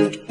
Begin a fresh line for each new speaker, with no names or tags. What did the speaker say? Música